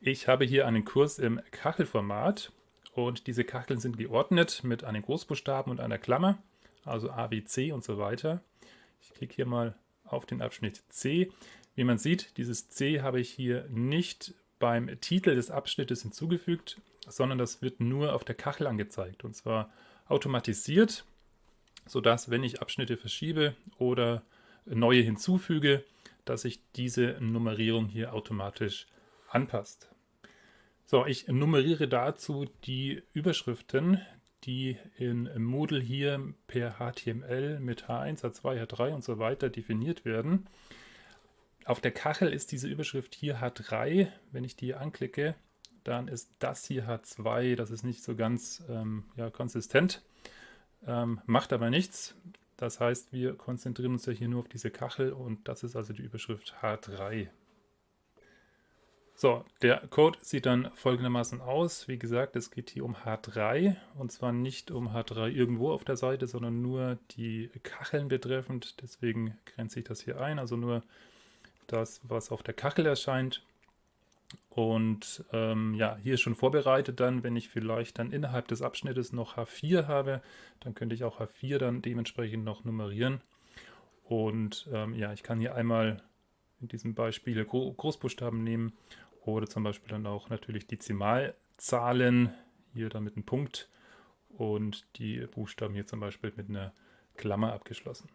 Ich habe hier einen Kurs im Kachelformat und diese Kacheln sind geordnet mit einem Großbuchstaben und einer Klammer, also A, B, C und so weiter. Ich klicke hier mal auf den Abschnitt C. Wie man sieht, dieses C habe ich hier nicht beim Titel des Abschnittes hinzugefügt, sondern das wird nur auf der Kachel angezeigt und zwar automatisiert, sodass, wenn ich Abschnitte verschiebe oder neue hinzufüge, dass sich diese Nummerierung hier automatisch anpasst. So, ich nummeriere dazu die Überschriften, die in Moodle hier per HTML mit H1, H2, H3 und so weiter definiert werden. Auf der Kachel ist diese Überschrift hier H3. Wenn ich die anklicke, dann ist das hier H2. Das ist nicht so ganz ähm, ja, konsistent, ähm, macht aber nichts. Das heißt, wir konzentrieren uns ja hier nur auf diese Kachel und das ist also die Überschrift H3. So, der Code sieht dann folgendermaßen aus. Wie gesagt, es geht hier um H3 und zwar nicht um H3 irgendwo auf der Seite, sondern nur die Kacheln betreffend. Deswegen grenze ich das hier ein, also nur das, was auf der Kachel erscheint. Und ähm, ja, hier ist schon vorbereitet dann, wenn ich vielleicht dann innerhalb des Abschnittes noch H4 habe, dann könnte ich auch H4 dann dementsprechend noch nummerieren. Und ähm, ja, ich kann hier einmal in diesem Beispiel Großbuchstaben nehmen oder zum Beispiel dann auch natürlich Dezimalzahlen, hier dann mit einem Punkt und die Buchstaben hier zum Beispiel mit einer Klammer abgeschlossen.